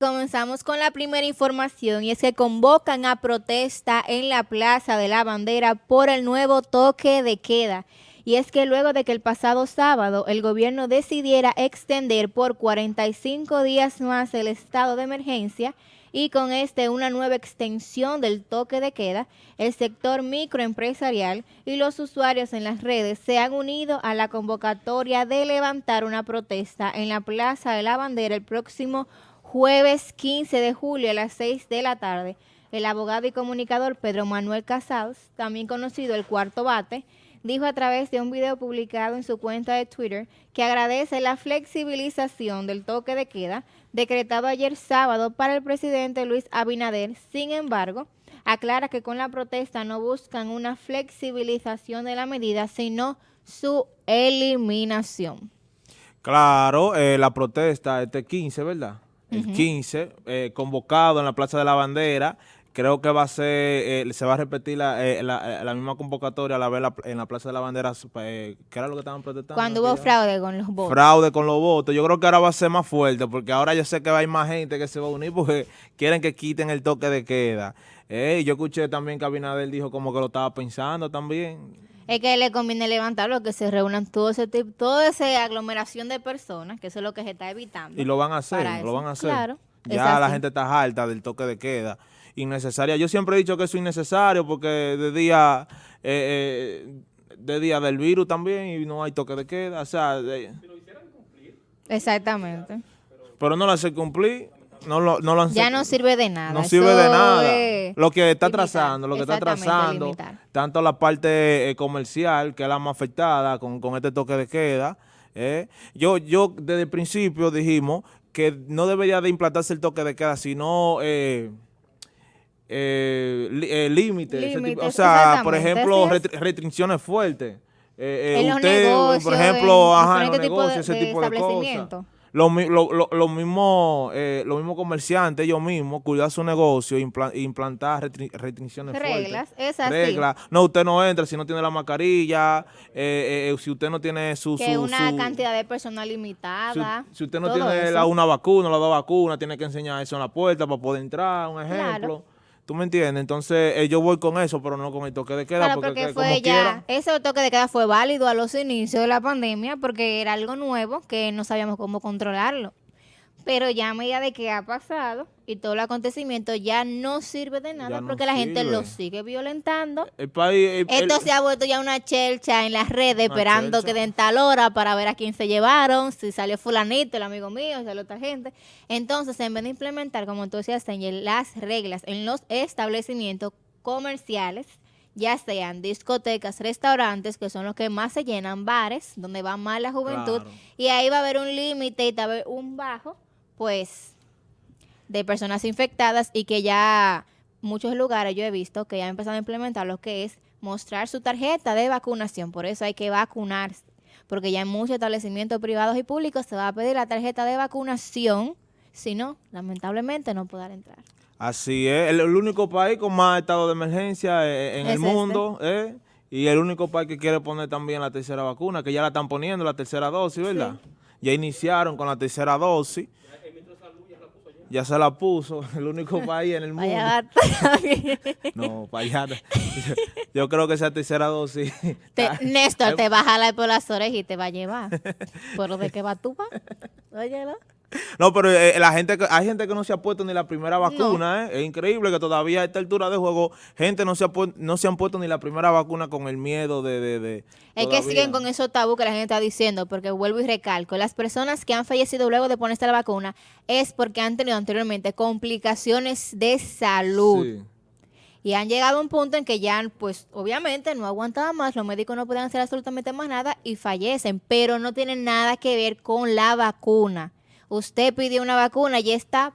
Comenzamos con la primera información y es que convocan a protesta en la Plaza de la Bandera por el nuevo toque de queda. Y es que luego de que el pasado sábado el gobierno decidiera extender por 45 días más el estado de emergencia y con este una nueva extensión del toque de queda, el sector microempresarial y los usuarios en las redes se han unido a la convocatoria de levantar una protesta en la Plaza de la Bandera el próximo jueves 15 de julio a las 6 de la tarde, el abogado y comunicador Pedro Manuel Casados, también conocido el Cuarto Bate, dijo a través de un video publicado en su cuenta de Twitter que agradece la flexibilización del toque de queda decretado ayer sábado para el presidente Luis Abinader. Sin embargo, aclara que con la protesta no buscan una flexibilización de la medida, sino su eliminación. Claro, eh, la protesta este 15, ¿verdad? El 15, eh, convocado en la Plaza de la Bandera. Creo que va a ser, eh, se va a repetir la, eh, la, misma convocatoria a la vez en la Plaza de la Bandera. ¿Qué era lo que estaban protestando? Cuando hubo fraude con los votos. Fraude con los votos. Yo creo que ahora va a ser más fuerte porque ahora yo sé que va a haber más gente que se va a unir porque quieren que quiten el toque de queda. yo escuché también que Abinader dijo como que lo estaba pensando también es que le conviene levantarlo, que se reúnan todo ese tipo, toda esa aglomeración de personas, que eso es lo que se está evitando. Y lo van a hacer, lo van a hacer. Claro, ya la gente está harta del toque de queda. Innecesaria. Yo siempre he dicho que eso es innecesario porque de día, eh, eh, de día del virus también y no hay toque de queda. O sea, Exactamente. Pero no lo hace cumplir no lo, no Ya no sirve de nada. No sirve de nada. Lo que está trazando, lo que está trazando, tanto la parte eh, comercial, que es la más afectada con, este toque de queda. Eh. Yo, yo desde el principio dijimos que no debería de implantarse el toque de queda, sino... Eh, eh, límites, o sea, por ejemplo, restricciones fuertes. en los negocios, por ejemplo, ajá, en los negocios, ese tipo de cosas. Los lo, mismos eh, comerciantes, ellos mismos, cuidar su negocio, implantar restricciones Reglas, fuertes. esas Reglas. No, usted no entra si no tiene la mascarilla, eh, eh, si usted no tiene su... Que una cantidad de personas limitada. Si, usted no tiene la, una vacuna, la dos vacunas, tiene que enseñar eso en la puerta para poder entrar, un ejemplo. ¿Tú me entiendes? Entonces, eh, yo voy con eso, pero no con el toque de queda. Claro, porque, fue ya, ese toque de queda fue válido a los inicios de la pandemia porque era algo nuevo que no sabíamos cómo controlarlo. Pero ya a medida de que ha pasado y todo el acontecimiento ya no sirve de nada porque la gente lo sigue violentando. Esto se ha vuelto ya una chelcha en las redes esperando que den tal hora para ver a quién se llevaron, si salió fulanito, el amigo mío, si salió otra gente. Entonces, en vez de implementar, como tú decías, las reglas en los establecimientos comerciales, ya sean discotecas, restaurantes, que son los que más se llenan, bares, donde va más la juventud, y ahí va a haber un límite y va a haber un bajo pues, de personas infectadas y que ya muchos lugares yo he visto que ya han empezado a implementar lo que es mostrar su tarjeta de vacunación. Por eso hay que vacunarse, porque ya en muchos establecimientos privados y públicos se va a pedir la tarjeta de vacunación, si no, lamentablemente no podrá entrar. Así es, el, único país con más estado de emergencia eh, eh, en el este. mundo, ¿eh? y el único país que quiere poner también la tercera vacuna, que ya la están poniendo, la tercera dosis, ¿verdad? Ya iniciaron con la tercera dosis ya se la puso, el único país en el mundo. no, para Yo, creo que esa tercera dosis. Néstor te va a jalar por las orejas y te va a llevar. ¿Por de qué va tú? Óyelo. No, pero eh, la gente hay gente que no se ha puesto ni la primera vacuna, ¿eh? Es increíble que todavía a esta altura de juego gente no se, ha no se han puesto ni la primera vacuna con el miedo de... de, es que siguen con esos tabú que la gente está diciendo, porque vuelvo y recalco, las personas que han fallecido luego de ponerse la vacuna es porque han tenido anteriormente complicaciones de salud. Y han llegado a un punto en que ya, pues, obviamente no aguantaban más, los médicos no pueden hacer absolutamente más nada y fallecen, pero no tienen nada que ver con la vacuna usted pidió una vacuna y está,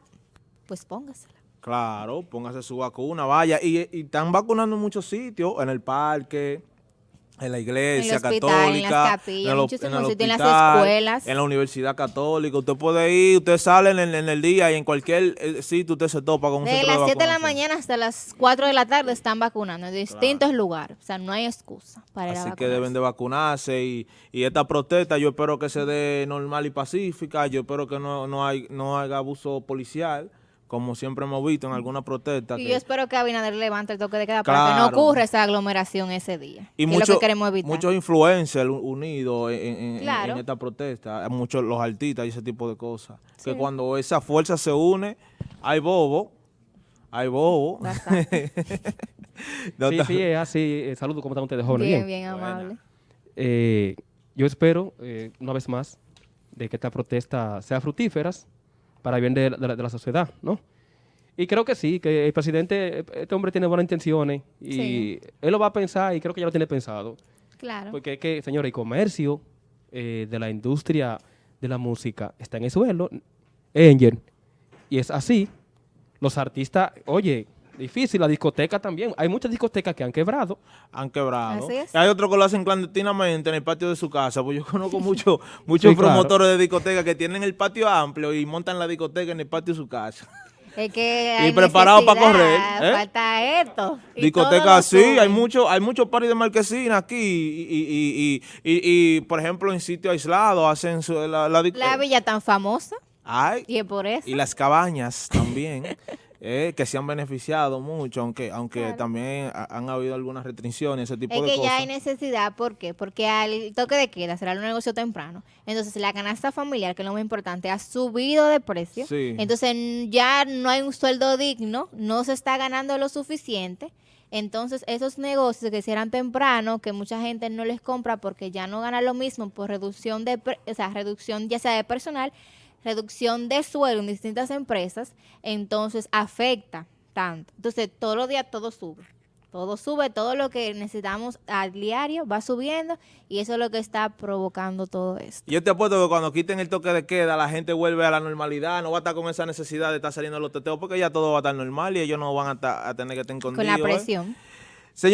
pues póngasela. Claro, póngase su vacuna, vaya. Y, están vacunando en muchos sitios, en el parque, en la iglesia En el hospital, católica, en las capillas, el en las escuelas. en la universidad católica. Usted puede ir, usted sale en, el- en el día y en cualquier eh, sitio usted se topa con un De centro las 7 de la mañana hasta las 4 de la tarde están vacunando en distintos lugares. O sea, no hay excusa para ir a Así que vacunarse. deben de vacunarse y, y esta protesta yo espero que se dé normal y pacífica, yo espero que no, no, hay, no haya abuso policial, como siempre hemos visto en algunas protestas. Y que- yo espero que Abinader levante el toque de queda para que no ocurra esa aglomeración ese día. y que es mucho- lo que queremos evitar. muchos influencers unidos en, en- en- Claro. en esta protesta, muchos los artistas y ese tipo de cosas. Sí. Que cuando esa fuerza se une, hay bobo, hay bobo. Sí, está- sí, es así. Eh, Saludos, ¿cómo están ustedes, jóvenes? bien, Bien. bien amable. Eh, yo espero, eh, una vez más, de que esta protesta sea fructíferas para el bien de, la- de de la sociedad, ¿no? Y creo que sí, que el presidente, este hombre tiene buenas intenciones y Sí. él lo va a pensar y creo que ya lo tiene pensado. Claro. Porque es que, señores, el comercio eh, de la industria de la música está en el suelo, Angel. Y es así. Los artistas, oye, difícil, la discoteca también. Hay muchas discotecas que han quebrado. han quebrado. Así es. Hay otros que lo hacen clandestinamente en el patio de su casa, pues yo conozco mucho, muchos Sí, claro. promotores de discotecas que tienen el patio amplio y montan la discoteca en el patio de su casa. Es que Y hay preparado pa' necesidad, correr, ¿eh? Falta esto. y Discoteca sí, suben. hay muchos hay muchos paris de marquesina aquí y, y, y, y, y- y, por ejemplo, en sitios aislados hacen su, la, la, villa tan famosa. Ay, Y es por eso. y las cabañas también, eh, que se han beneficiado mucho, aunque aunque Claro. también ha- han habido algunas restricciones, ese tipo Es de que cosas. ya hay necesidad, ¿por qué? Porque al toque de queda será un negocio temprano. Entonces la canasta familiar, que es lo más importante, ha subido de precio. Sí. Entonces ya no hay un sueldo digno, no se está ganando lo suficiente. Entonces esos negocios que cierran temprano, que mucha gente no les compra porque ya no gana lo mismo por reducción de, o sea, reducción ya sea de personal, reducción de sueldo en distintas empresas, entonces afecta tanto. Entonces todos los días todo sube. Todo sube, todo lo que necesitamos al diario va subiendo y eso es lo que está provocando todo esto. Yo te apuesto que cuando quiten el toque de queda, la gente vuelve a la normalidad, no va a estar con esa necesidad de estar saliendo los teteos, porque ya todo va a estar normal y ellos no van a, ta- a tener que estar Con la ¿eh? presión.